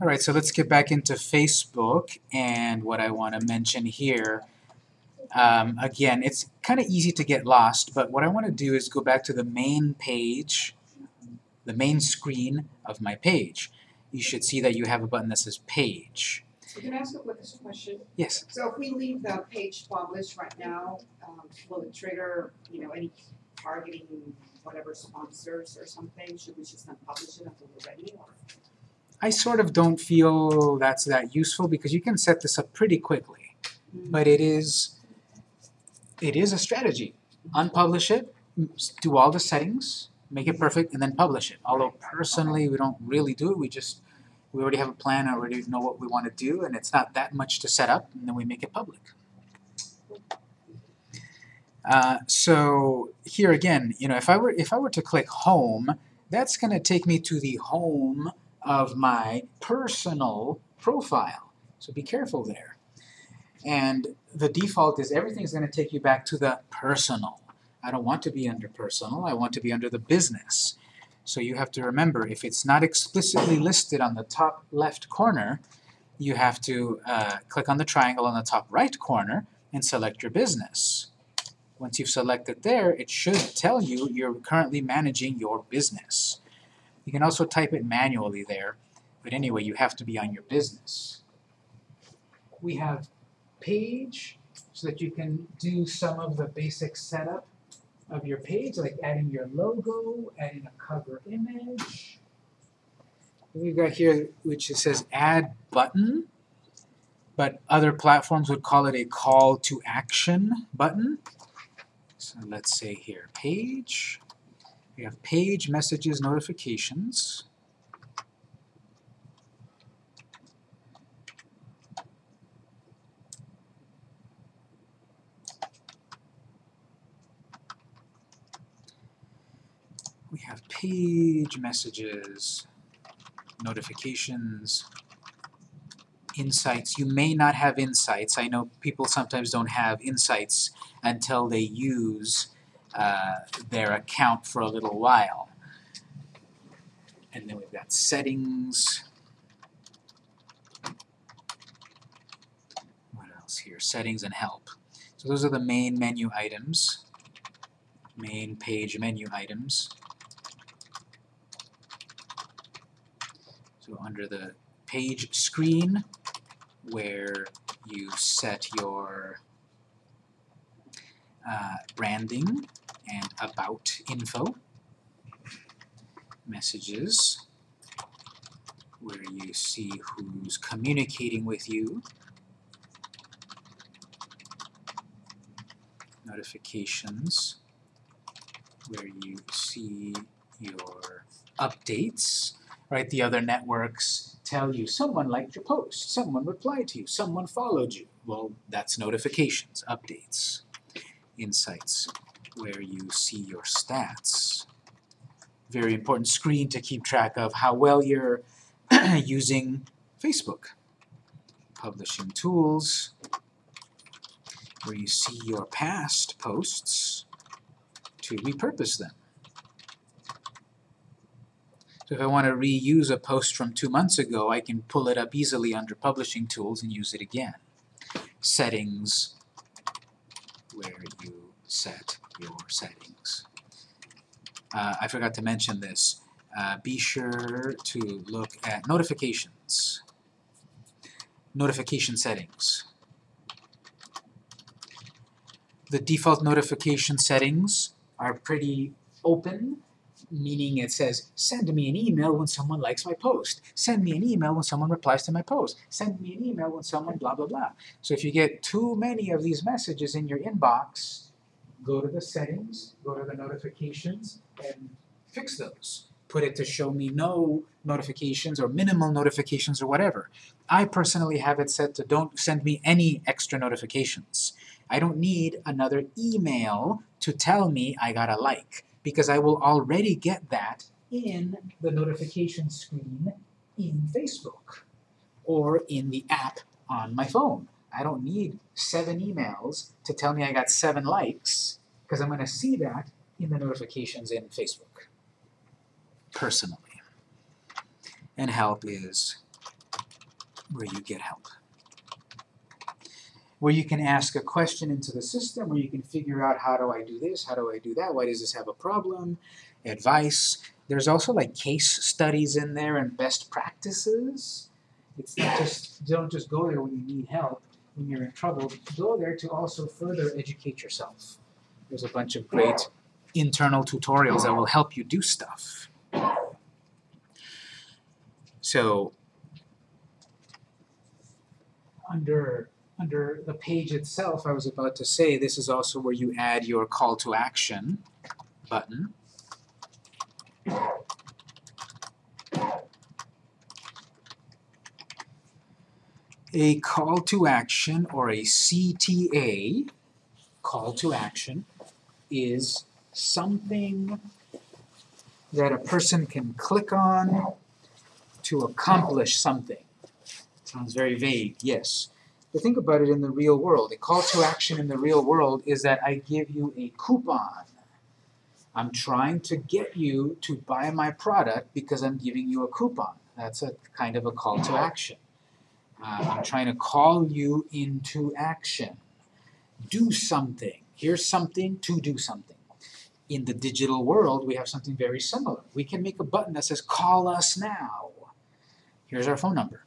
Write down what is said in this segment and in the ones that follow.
All right, so let's get back into Facebook and what I want to mention here. Um, again, it's kind of easy to get lost, but what I want to do is go back to the main page, the main screen of my page. You should see that you have a button that says Page. So can I ask a quick question? Yes. So if we leave the page published right now, um, will it trigger, you know, any targeting whatever sponsors or something? Should we just not publish it until we're ready or? I sort of don't feel that's that useful because you can set this up pretty quickly. But it is, it is a strategy. Unpublish it, do all the settings, make it perfect, and then publish it. Although personally, we don't really do it, we just, we already have a plan, I already know what we want to do, and it's not that much to set up, and then we make it public. Uh, so here again, you know, if I were if I were to click home, that's going to take me to the home of my personal profile. So be careful there. And the default is everything's going to take you back to the personal. I don't want to be under personal, I want to be under the business. So you have to remember, if it's not explicitly listed on the top left corner, you have to uh, click on the triangle on the top right corner and select your business. Once you've selected there, it should tell you you're currently managing your business. You can also type it manually there, but anyway, you have to be on your business. We have page so that you can do some of the basic setup of your page, like adding your logo, adding a cover image. We've got here which it says add button, but other platforms would call it a call to action button. So let's say here page. We have page messages notifications. We have page messages, notifications, insights. You may not have insights. I know people sometimes don't have insights until they use uh, their account for a little while. And then we've got settings. What else here? Settings and help. So those are the main menu items, main page menu items. So under the page screen, where you set your uh, branding and about info, messages, where you see who's communicating with you, notifications, where you see your updates, right? The other networks tell you someone liked your post, someone replied to you, someone followed you. Well, that's notifications, updates, insights, where you see your stats. Very important screen to keep track of how well you're using Facebook. Publishing tools, where you see your past posts to repurpose them. So if I want to reuse a post from two months ago, I can pull it up easily under Publishing Tools and use it again. Settings, where you set your settings. Uh, I forgot to mention this. Uh, be sure to look at notifications. Notification settings. The default notification settings are pretty open meaning it says, send me an email when someone likes my post. Send me an email when someone replies to my post. Send me an email when someone blah, blah, blah. So if you get too many of these messages in your inbox, go to the settings, go to the notifications, and fix those. Put it to show me no notifications or minimal notifications or whatever. I personally have it set to don't send me any extra notifications. I don't need another email to tell me I got a like because I will already get that in the notification screen in Facebook or in the app on my phone. I don't need seven emails to tell me I got seven likes because I'm going to see that in the notifications in Facebook personally. And help is where you get help. Where you can ask a question into the system, where you can figure out how do I do this, how do I do that, why does this have a problem, advice. There's also like case studies in there and best practices. It's not just, don't just go there when you need help, when you're in trouble. Go there to also further educate yourself. There's a bunch of great internal tutorials that will help you do stuff. So under under the page itself, I was about to say this is also where you add your call to action button. A call to action or a CTA, call to action, is something that a person can click on to accomplish something. Sounds very vague, yes. But think about it in the real world. A call to action in the real world is that I give you a coupon. I'm trying to get you to buy my product because I'm giving you a coupon. That's a kind of a call to action. Uh, I'm trying to call you into action. Do something. Here's something to do something. In the digital world, we have something very similar. We can make a button that says, call us now. Here's our phone number.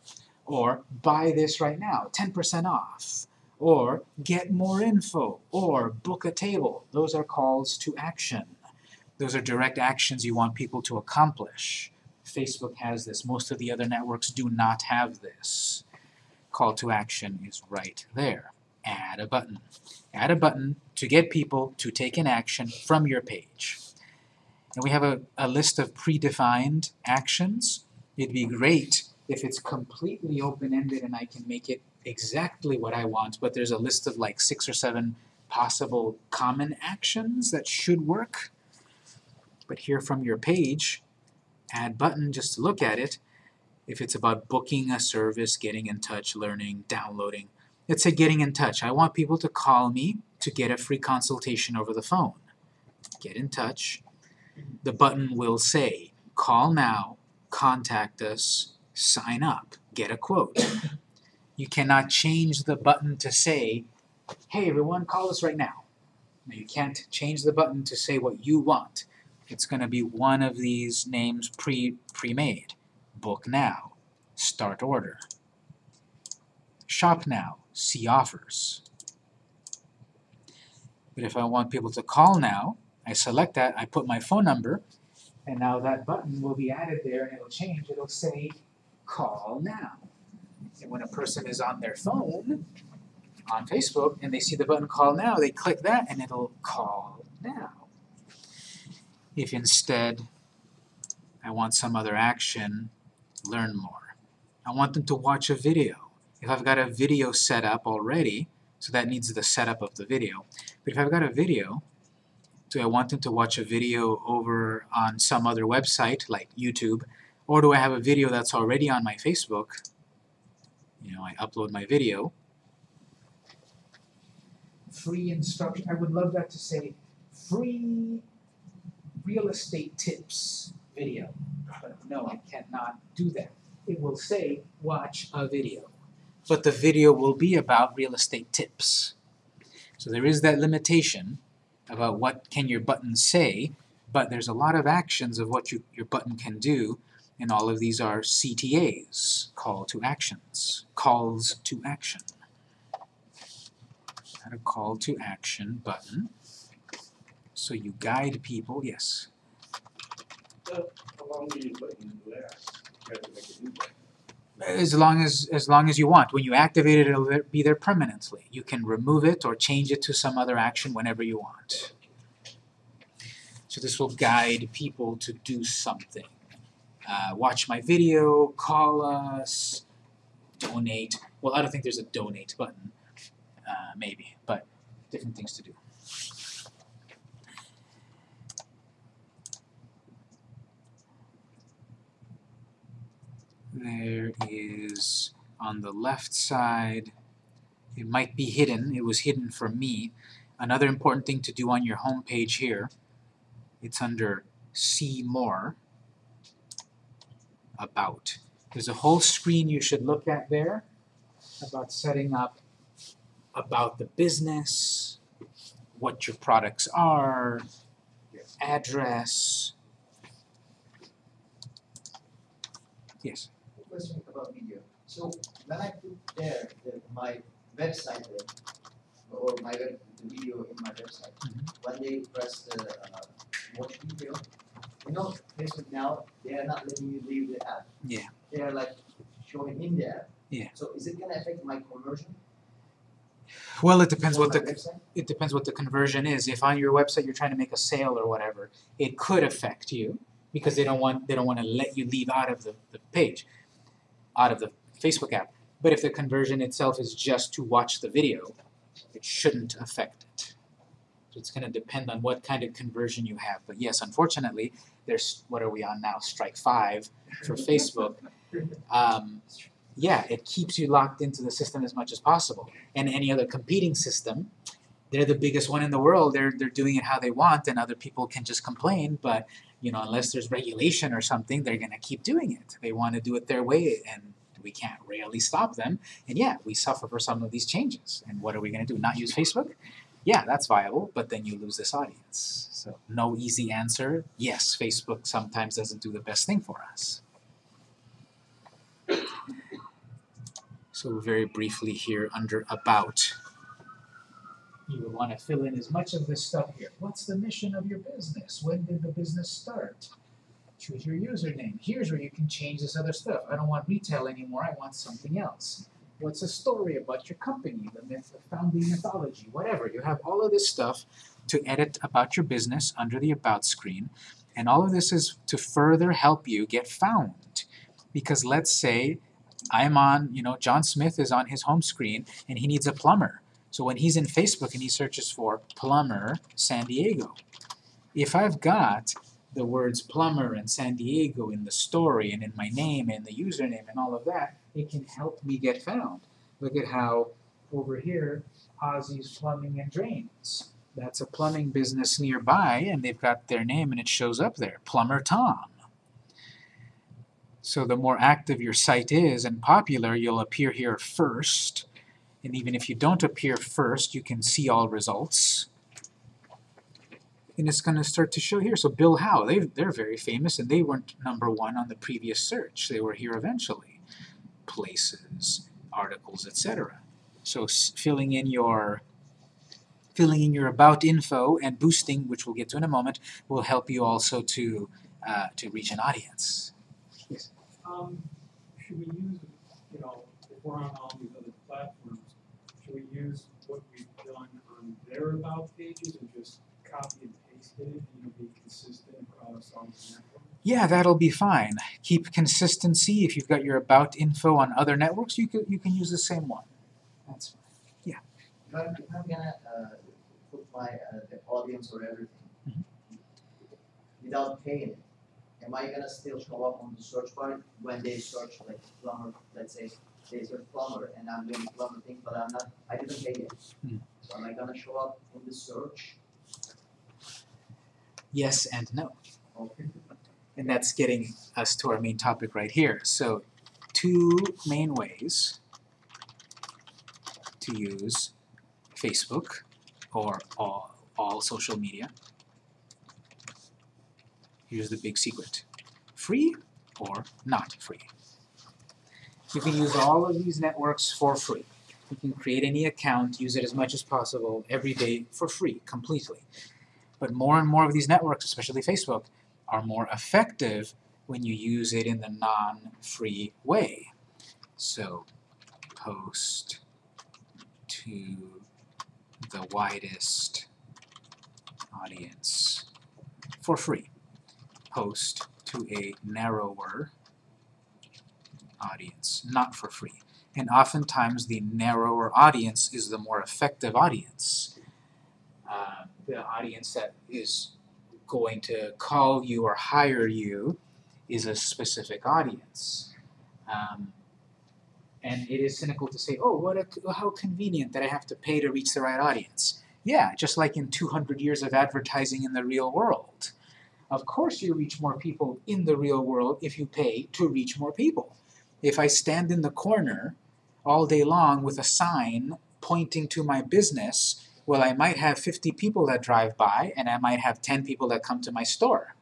Or buy this right now, 10% off. Or get more info. Or book a table. Those are calls to action. Those are direct actions you want people to accomplish. Facebook has this. Most of the other networks do not have this. Call to action is right there. Add a button. Add a button to get people to take an action from your page. And we have a, a list of predefined actions. It'd be great if it's completely open-ended and I can make it exactly what I want, but there's a list of like six or seven possible common actions that should work. But here from your page, add button just to look at it, if it's about booking a service, getting in touch, learning, downloading, let's say getting in touch. I want people to call me to get a free consultation over the phone. Get in touch. The button will say, call now, contact us, sign up, get a quote. You cannot change the button to say, hey everyone, call us right now. you can't change the button to say what you want. It's going to be one of these names pre pre-made. Book now, start order. Shop now, see offers. But if I want people to call now, I select that, I put my phone number, and now that button will be added there and it'll change. It'll say call now. And when a person is on their phone, on Facebook, and they see the button call now, they click that and it'll call now. If instead I want some other action, learn more. I want them to watch a video. If I've got a video set up already, so that needs the setup of the video. But if I've got a video, do I want them to watch a video over on some other website like YouTube, or do I have a video that's already on my Facebook? You know, I upload my video. Free instruction. I would love that to say free real estate tips video. But no, I cannot do that. It will say watch a video. But the video will be about real estate tips. So there is that limitation about what can your button say, but there's a lot of actions of what you, your button can do and all of these are CTAs, call to actions, calls to action. Add a call to action button. So you guide people, yes. As long as as long as you want. When you activate it, it'll be there permanently. You can remove it or change it to some other action whenever you want. So this will guide people to do something. Uh, watch my video, call us, donate. Well, I don't think there's a donate button, uh, maybe, but different things to do. There is on the left side, it might be hidden, it was hidden for me. Another important thing to do on your home page here, it's under See More, About. There's a whole screen you should look at there about setting up about the business, what your products are, your address. Yes. question about video. So when I put there the, my website link or my web, the video in my website, Mhm. when they press the uh, watch video, you know, Facebook now they are not letting you leave the app. Yeah. They are like showing in the app. Yeah. So my conversion? Well, it depends what the website? it depends what the conversion is. If on your website you're trying to make a sale or whatever, it could affect you because they don't want they don't want to let you leave out of the, the page, out of the Facebook app. But if the conversion itself is just to watch the video, it shouldn't affect it. So it's going to depend on what kind of conversion you have. But yes, unfortunately, there's what are we on now? Strike five for Facebook. Um, yeah, it keeps you locked into the system as much as possible. And any other competing system, they're the biggest one in the world. They're they're doing it how they want, and other people can just complain. But you know, unless there's regulation or something, they're gonna keep doing it. They want to do it their way, and we can't really stop them. And yeah, we suffer for some of these changes. And what are we gonna do? Not use Facebook? Yeah, that's viable, but then you lose this audience. So no easy answer. Yes, Facebook sometimes doesn't do the best thing for us. So very briefly here under about, you would want to fill in as much of this stuff here. What's the mission of your business? When did the business start? Choose your username. Here's where you can change this other stuff. I don't want retail anymore, I want something else. What's a story about your company, the myth, the founding mythology, whatever. You have all of this stuff to edit about your business under the About screen, and all of this is to further help you get found. Because let's say I'm on, you know, John Smith is on his home screen and he needs a plumber. So when he's in Facebook and he searches for plumber San Diego, if I've got the words plumber and San Diego in the story and in my name and the username and all of that, it can help me get found. Look at how over here, Ozzy's Plumbing and Drains. That's a plumbing business nearby and they've got their name and it shows up there, Plumber Tom. So the more active your site is and popular, you'll appear here first. And even if you don't appear first, you can see all results. And it's going to start to show here. So Bill Howe, they they're very famous, and they weren't number one on the previous search. They were here eventually. Places, articles, etc. So filling in your filling in your about info and boosting, which we'll get to in a moment, will help you also to uh, to reach an audience. Um, should we use, you know, if we're on all these other platforms, should we use what we've done on their about pages and just copy and paste it, you know, be consistent across all the networks? Yeah, that'll be fine. Keep consistency. If you've got your about info on other networks, you can you can use the same one. That's fine. If I'm, if I'm gonna uh, put my uh, the audience or everything Mhm. without paying it, am I gonna still show up on the search bar when they search like plumber? Let's say they search plumber and I'm doing plumber thing, but I'm not. I didn't pay yet. Hmm. So am I gonna show up in the search? Yes and no. Okay. And that's getting us to our main topic right here. So two main ways to use Facebook or all, all social media. Here's the big secret. Free or not free. You can use all of these networks for free. You can create any account, use it as much as possible every day for free, completely. But more and more of these networks, especially Facebook, are more effective when you use it in the non-free way. So post to the widest audience for free. Post to a narrower audience, not for free. And oftentimes the narrower audience is the more effective audience. Uh, the audience that is going to call you or hire you is a specific audience. Um, and it is cynical to say, oh, what a, how convenient that I have to pay to reach the right audience. Yeah, just like in 200 years of advertising in the real world. Of course you reach more people in the real world if you pay to reach more people. If I stand in the corner all day long with a sign pointing to my business, well, I might have 50 people that drive by and I might have 10 people that come to my store.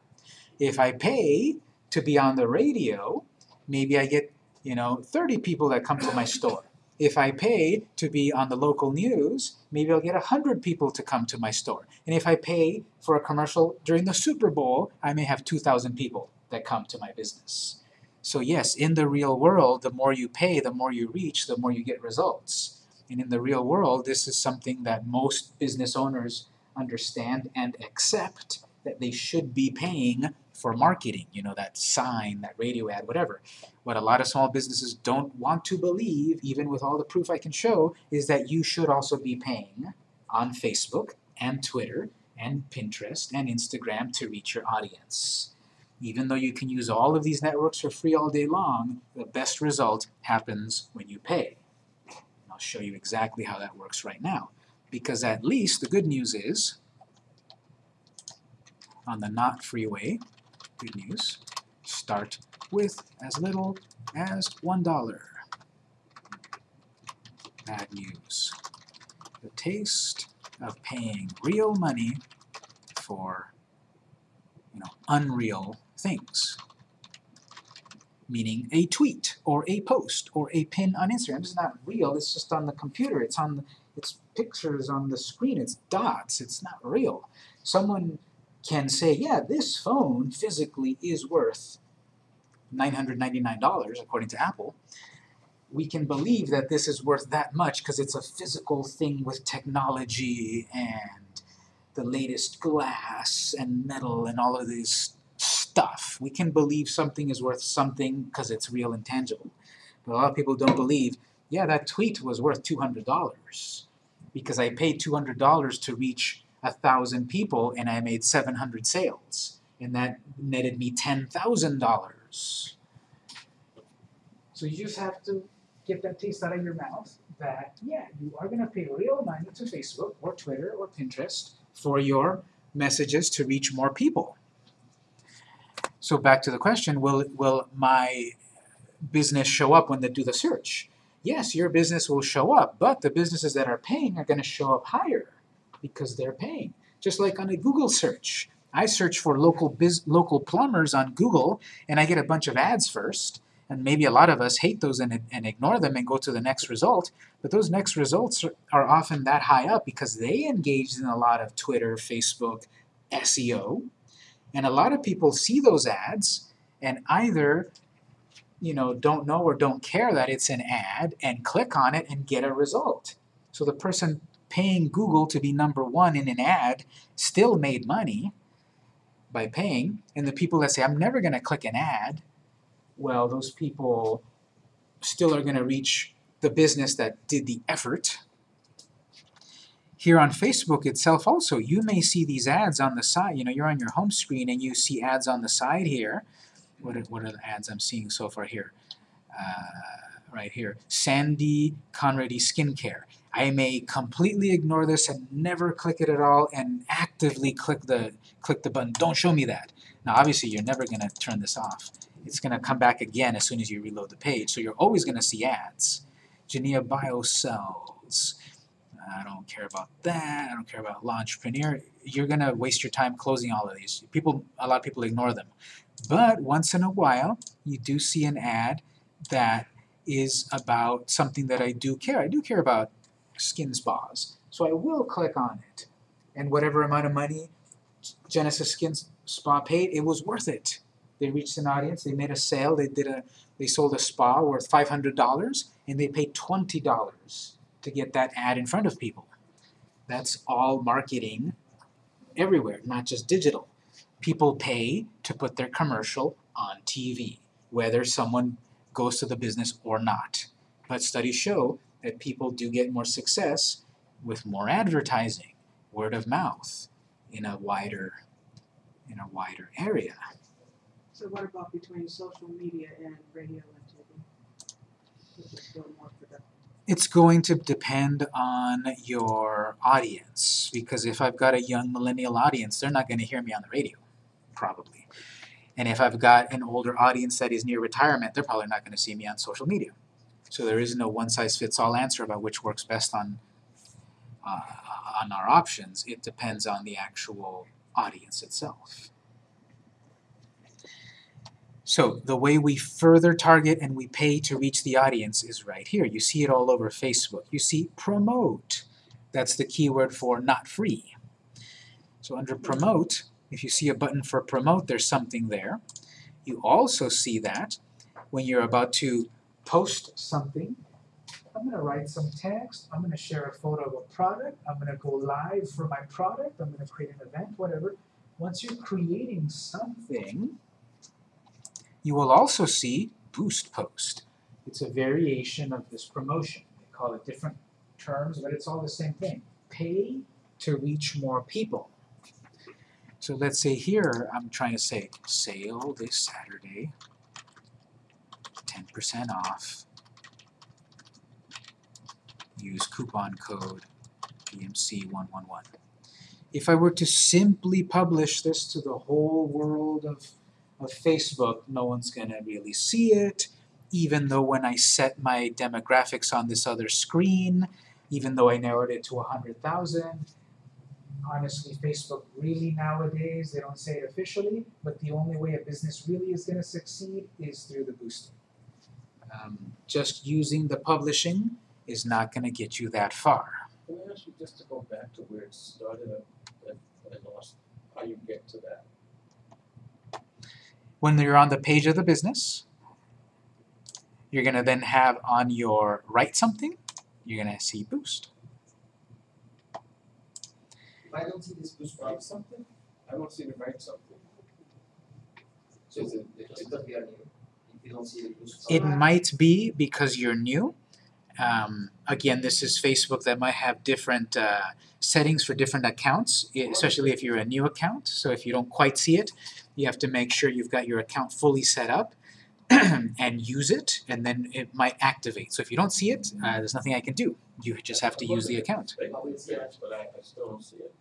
If I pay to be on the radio, maybe I get, you know, 30 people that come to my store. If I pay to be on the local news, maybe I'll get 100 people to come to my store. And if I pay for a commercial during the Super Bowl, I may have 2,000 people that come to my business. So yes, in the real world, the more you pay, the more you reach, the more you get results. And in the real world, this is something that most business owners understand and accept that they should be paying for marketing, you know, that sign, that radio ad, whatever. What a lot of small businesses don't want to believe, even with all the proof I can show, is that you should also be paying on Facebook and Twitter and Pinterest and Instagram to reach your audience. Even though you can use all of these networks for free all day long, the best result happens when you pay. And I'll show you exactly how that works right now. Because at least the good news is, on the not freeway, good news, start with as little as $1. Bad news. The taste of paying real money for you know, unreal things. Meaning a tweet or a post or a pin on Instagram. It's not real, it's just on the computer. It's on it's pictures on the screen, it's dots, it's not real. Someone can say, yeah, this phone physically is worth $999 according to Apple, we can believe that this is worth that much because it's a physical thing with technology and the latest glass and metal and all of this stuff. We can believe something is worth something because it's real and tangible. But a lot of people don't believe, yeah, that tweet was worth $200 because I paid $200 to reach a thousand people and I made 700 sales and that netted me $10,000. So you just have to get that taste out of your mouth that, yeah, you are going to pay real money to Facebook or Twitter or Pinterest for your messages to reach more people. So back to the question, will, will my business show up when they do the search? Yes, your business will show up, but the businesses that are paying are going to show up higher because they're paying. Just like on a Google search. I search for local biz, local plumbers on Google and I get a bunch of ads first and maybe a lot of us hate those and, and ignore them and go to the next result but those next results are, are often that high up because they engaged in a lot of Twitter, Facebook, SEO and a lot of people see those ads and either you know don't know or don't care that it's an ad and click on it and get a result. So the person paying Google to be number one in an ad still made money by paying, and the people that say, I'm never going to click an ad, well, those people still are going to reach the business that did the effort. Here on Facebook itself also, you may see these ads on the side. You know, you're on your home screen and you see ads on the side here. What are, what are the ads I'm seeing so far here? Uh, right here. Sandy Conrady Skincare. I may completely ignore this and never click it at all and actively click the click the button. Don't show me that. Now obviously you're never going to turn this off. It's going to come back again as soon as you reload the page. So you're always going to see ads. Genea Biocells. I don't care about that. I don't care about Launchpreneur. You're going to waste your time closing all of these. People, A lot of people ignore them. But once in a while, you do see an ad that is about something that I do care. I do care about skin spas. So I will click on it. And whatever amount of money Genesis Skin Spa paid, it was worth it. They reached an audience, they made a sale, they did a they sold a spa worth $500 and they paid $20 to get that ad in front of people. That's all marketing everywhere, not just digital. People pay to put their commercial on TV, whether someone goes to the business or not. But studies show that people do get more success with more advertising, word of mouth, in a wider, in a wider area. So what about between social media and radio and TV? Which is still more productive? It's going to depend on your audience, because if I've got a young millennial audience, they're not going to hear me on the radio, probably. And if I've got an older audience that is near retirement, they're probably not gonna see me on social media. So there is no one-size-fits-all answer about which works best on, uh, on our options. It depends on the actual audience itself. So the way we further target and we pay to reach the audience is right here. You see it all over Facebook. You see promote. That's the keyword for not free. So under promote, if you see a button for promote, there's something there. You also see that when you're about to post something, I'm gonna write some text, I'm gonna share a photo of a product, I'm gonna go live for my product, I'm gonna create an event, whatever. Once you're creating something, you will also see boost post. It's a variation of this promotion. They call it different terms, but it's all the same thing. Pay to reach more people. So let's say here, I'm trying to say sale this Saturday, percent off. Use coupon code PMC111. If I were to simply publish this to the whole world of, of Facebook, no one's gonna really see it, even though when I set my demographics on this other screen, even though I narrowed it to a hundred thousand, honestly, Facebook really nowadays, they don't say it officially, but the only way a business really is gonna succeed is through the boosting. Um, just using the publishing is not gonna get you that far. Can I ask you just to go back to where it started, I lost, how you get to that? When you're on the page of the business, you're gonna then have on your write something, you're gonna see boost. If I don't see this boost Write something? I don't see the write something. so Is it, it's is It might be because you're new. Um, again, this is Facebook that might have different uh, settings for different accounts, especially if you're a new account. So if you don't quite see it, you have to make sure you've got your account fully set up and use it, and then it might activate. So if you don't see it, uh, there's nothing I can do. You just have to use the account. Bakery page, but I, I still don't see it.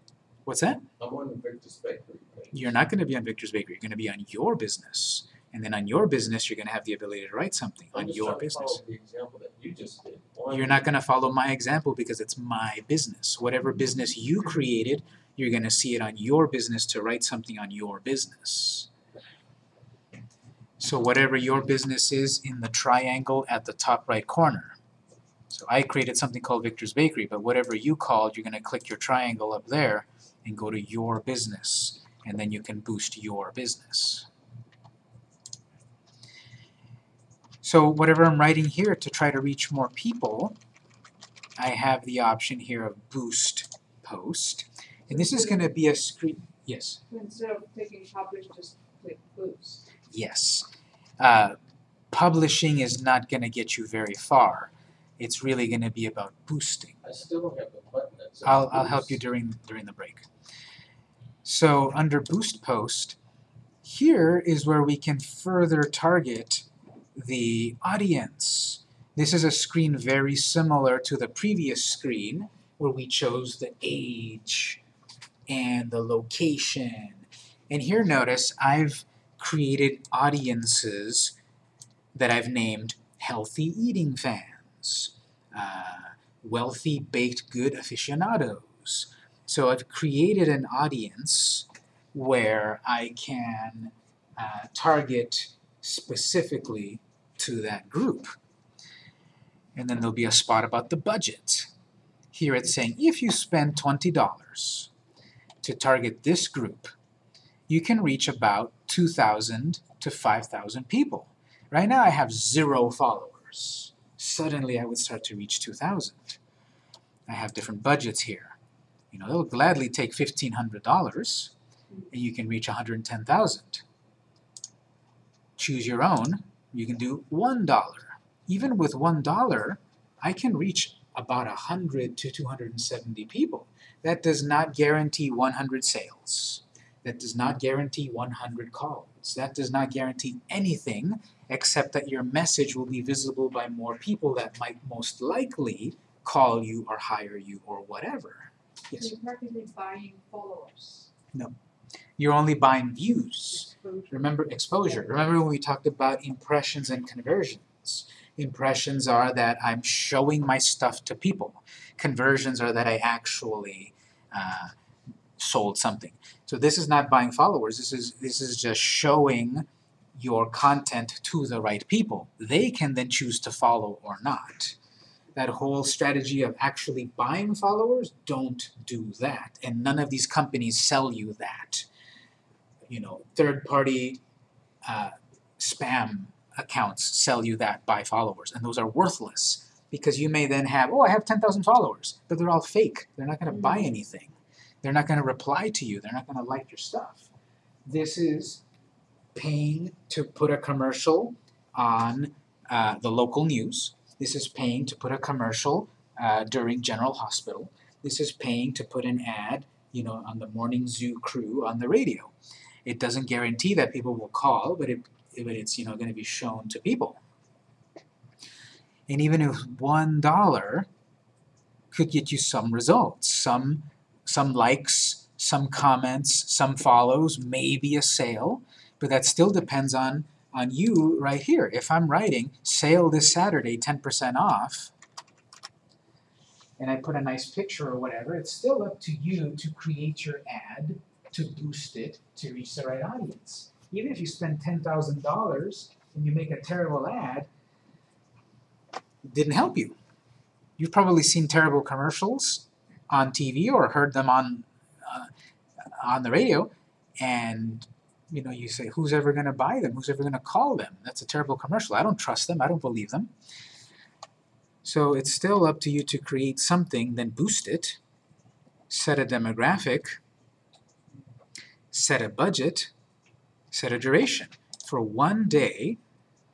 What's that? I'm on Victor's Bakery. You're not going to be on Victor's Bakery. You're going to be on your business. And then on your business, you're going to have the ability to write something I'm on your business. the example that you just did. You're not going to follow my example because it's my business. Whatever business you created, you're going to see it on your business to write something on your business. So whatever your business is in the triangle at the top right corner. So I created something called Victor's Bakery, but whatever you called, you're going to click your triangle up there and go to your business, and then you can boost your business. So whatever I'm writing here to try to reach more people, I have the option here of boost post. And this is going to be a screen, yes, Instead of clicking publish, just click boost. yes. Uh, publishing is not going to get you very far. It's really going to be about boosting. I still don't have the button that says. I'll, I'll help you during, during the break. So under boost post, here is where we can further target the audience. This is a screen very similar to the previous screen where we chose the age and the location. And here notice I've created audiences that I've named healthy eating fans, uh, wealthy baked good aficionados. So I've created an audience where I can uh, target specifically to that group. And then there'll be a spot about the budget. Here it's saying if you spend $20 to target this group, you can reach about 2,000 to 5,000 people. Right now I have zero followers. Suddenly I would start to reach 2,000. I have different budgets here. You know, they'll gladly take $1,500 and you can reach 110,000. Choose your own, you can do $1. Even with $1, I can reach about 100 to 270 people. That does not guarantee 100 sales. That does not guarantee 100 calls. That does not guarantee anything except that your message will be visible by more people that might most likely call you or hire you or whatever. Yes. You're practically buying followers. You're only buying views. Exposure. Remember exposure. Remember when we talked about impressions and conversions? Impressions are that I'm showing my stuff to people. Conversions are that I actually uh, sold something. So this is not buying followers. This is this is just showing your content to the right people. They can then choose to follow or not. That whole strategy of actually buying followers, don't do that. And none of these companies sell you that. You know, third party uh, spam accounts sell you that buy followers, and those are worthless because you may then have, oh, I have 10,000 followers, but they're all fake. They're not going to buy anything. They're not going to reply to you. They're not going to like your stuff. This is paying to put a commercial on uh, the local news. This is paying to put a commercial uh, during General Hospital. This is paying to put an ad, you know, on the morning zoo crew on the radio. It doesn't guarantee that people will call, but it but it's you know going to be shown to people. And even if one dollar could get you some results, some some likes, some comments, some follows, maybe a sale, but that still depends on on you right here. If I'm writing sale this Saturday, 10% off, and I put a nice picture or whatever, it's still up to you to create your ad, to boost it, to reach the right audience. Even if you spend $10,000 and you make a terrible ad, it didn't help you. You've probably seen terrible commercials on TV or heard them on uh, on the radio, and you know you say, "Who's ever going to buy them? Who's ever going to call them?" That's a terrible commercial. I don't trust them. I don't believe them. So it's still up to you to create something, then boost it, set a demographic, set a budget, set a duration. For one day,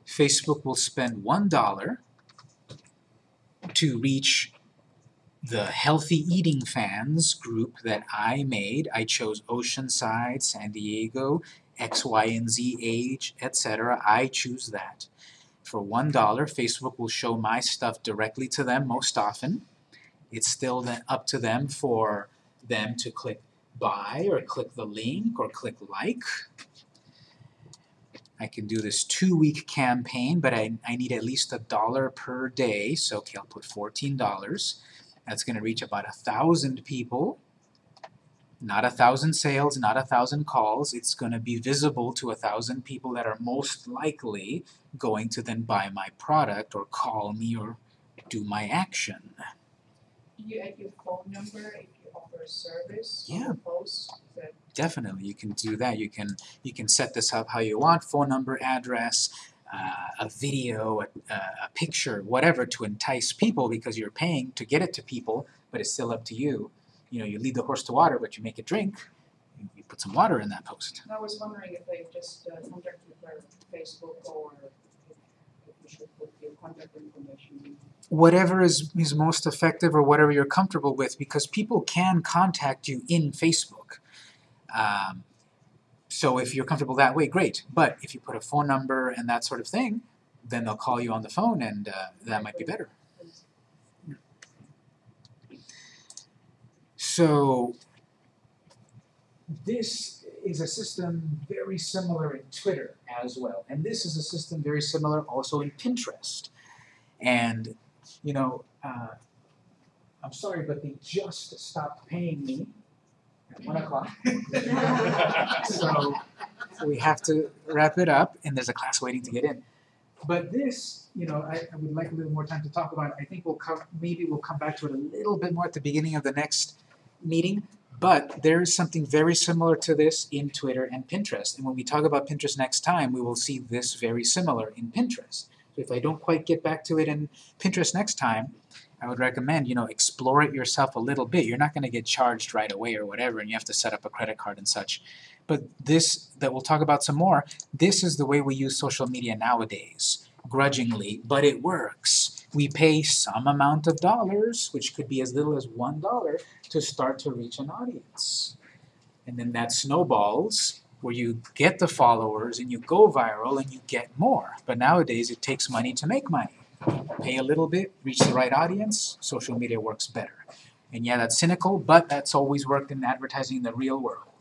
Facebook will spend one dollar to reach the healthy eating fans group that I made. I chose Oceanside, San Diego, X, Y, and Z age, etc. I choose that. For one dollar, Facebook will show my stuff directly to them most often. It's still then up to them for them to click buy or click the link or click like. I can do this two-week campaign, but I, I need at least a dollar per day, so okay, I'll put $14. That's going to reach about a thousand people. Not a thousand sales, not a thousand calls. It's going to be visible to a thousand people that are most likely going to then buy my product or call me or do my action. You add your phone number if you offer a service Yeah. post, that Definitely, you can do that. You can you can set this up how you want: phone number, address, uh, a video, a, a picture, whatever, to entice people because you're paying to get it to people. But it's still up to you. You know, you lead the horse to water, but you make it drink. You, you put some water in that post. I was wondering if they just uh, contact with their Facebook or Whatever is is most effective, or whatever you're comfortable with, because people can contact you in Facebook. Um, so if you're comfortable that way, great. But if you put a phone number and that sort of thing, then they'll call you on the phone, and uh, that might be better. So this is a system very similar in Twitter as well, and this is a system very similar also in Pinterest. And you know, uh, I'm sorry, but they just stopped paying me at one o'clock. so we have to wrap it up, and there's a class waiting to get in. But this, you know, I, I would like a little more time to talk about. I think we'll come, maybe we'll come back to it a little bit more at the beginning of the next meeting. But there is something very similar to this in Twitter and Pinterest. And when we talk about Pinterest next time, we will see this very similar in Pinterest. So if I don't quite get back to it in Pinterest next time, I would recommend, you know, explore it yourself a little bit. You're not going to get charged right away or whatever, and you have to set up a credit card and such. But this, that we'll talk about some more, this is the way we use social media nowadays, grudgingly, but it works. We pay some amount of dollars, which could be as little as one dollar, to start to reach an audience. And then that snowballs where you get the followers and you go viral and you get more. But nowadays it takes money to make money. Pay a little bit, reach the right audience, social media works better. And yeah, that's cynical, but that's always worked in advertising in the real world.